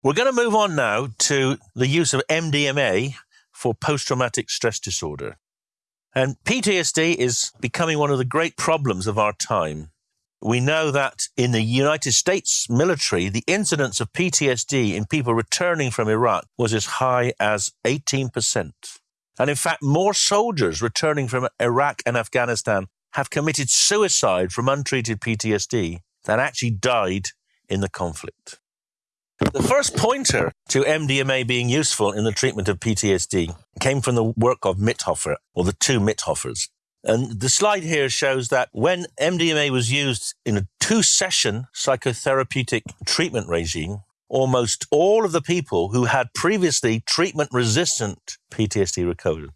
We're going to move on now to the use of MDMA for post traumatic stress disorder. And PTSD is becoming one of the great problems of our time. We know that in the United States military, the incidence of PTSD in people returning from Iraq was as high as 18%. And in fact, more soldiers returning from Iraq and Afghanistan have committed suicide from untreated PTSD than actually died in the conflict. The first pointer to MDMA being useful in the treatment of PTSD came from the work of Mithoefer, or the two Mithoefers. And the slide here shows that when MDMA was used in a two session psychotherapeutic treatment regime, almost all of the people who had previously treatment resistant PTSD recovered,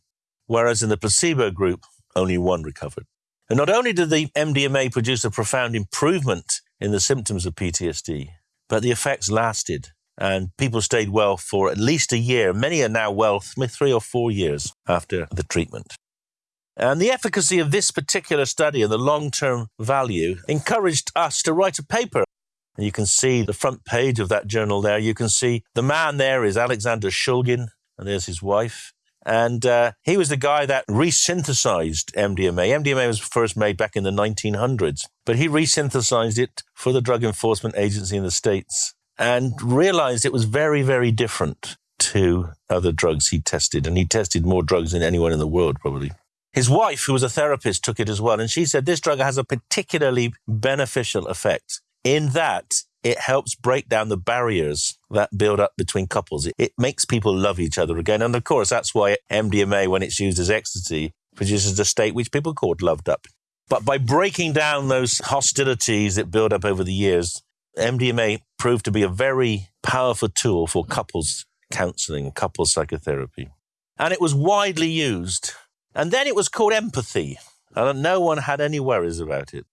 whereas in the placebo group, only one recovered. And not only did the MDMA produce a profound improvement in the symptoms of PTSD, but the effects lasted and people stayed well for at least a year. Many are now well three or four years after the treatment. And the efficacy of this particular study and the long term value encouraged us to write a paper. And you can see the front page of that journal there. You can see the man there is Alexander Shulgin, and there's his wife. And uh, he was the guy that resynthesized MDMA. MDMA was first made back in the 1900s, but he resynthesized it for the Drug Enforcement Agency in the States and realized it was very, very different to other drugs he tested. And he tested more drugs than anyone in the world, probably. His wife, who was a therapist, took it as well. And she said this drug has a particularly beneficial effect in that it helps break down the barriers that build up between couples. It, it, makes people love each other again. And of course, that's why MDMA, when it's used as ecstasy, produces a state which people called loved up. But by breaking down those hostilities that build up over the years, MDMA proved to be a very powerful tool for couples counseling, couples psychotherapy. And it was widely used. And then it was called empathy. And no one had any worries about it.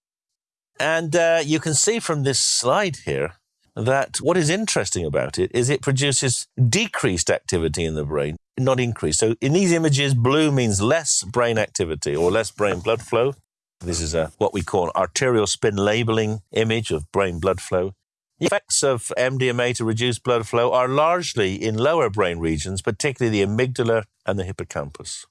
And uh, you can see from this slide here that what is interesting about it is it produces decreased activity in the brain, not increased. So in these images, blue means less brain activity or less brain blood flow. This is a, what we call arterial spin labeling image of brain blood flow. The effects of MDMA to reduce blood flow are largely in lower brain regions, particularly the amygdala and the hippocampus.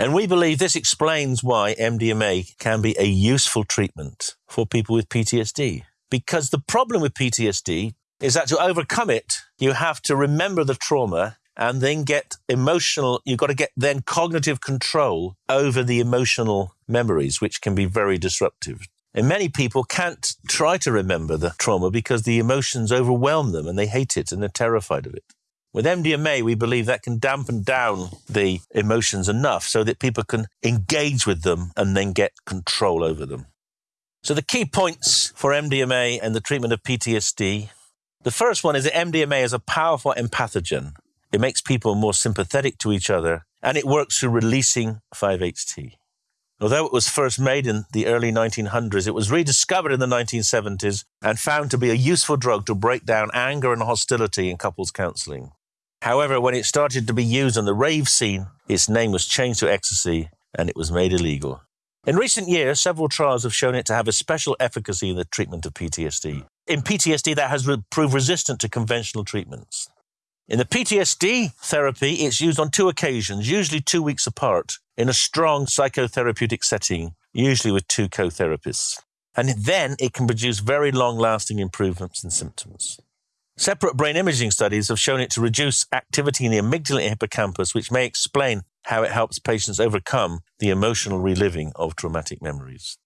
And we believe this explains why MDMA can be a useful treatment for people with PTSD. Because the problem with PTSD is that to overcome it, you have to remember the trauma and then get emotional, you've got to get then cognitive control over the emotional memories, which can be very disruptive. And many people can't try to remember the trauma because the emotions overwhelm them and they hate it and they're terrified of it. With MDMA, we believe that can dampen down the emotions enough so that people can engage with them and then get control over them. So, the key points for MDMA and the treatment of PTSD the first one is that MDMA is a powerful empathogen. It makes people more sympathetic to each other and it works through releasing 5-HT. Although it was first made in the early 1900s, it was rediscovered in the 1970s and found to be a useful drug to break down anger and hostility in couples counseling. However, when it started to be used on the rave scene, its name was changed to ecstasy and it was made illegal. In recent years, several trials have shown it to have a special efficacy in the treatment of PTSD. In PTSD, that has proved resistant to conventional treatments. In the PTSD therapy, it's used on two occasions, usually two weeks apart, in a strong psychotherapeutic setting, usually with two co therapists. And then it can produce very long lasting improvements in symptoms. Separate brain imaging studies have shown it to reduce activity in the amygdala and hippocampus, which may explain how it helps patients overcome the emotional reliving of traumatic memories.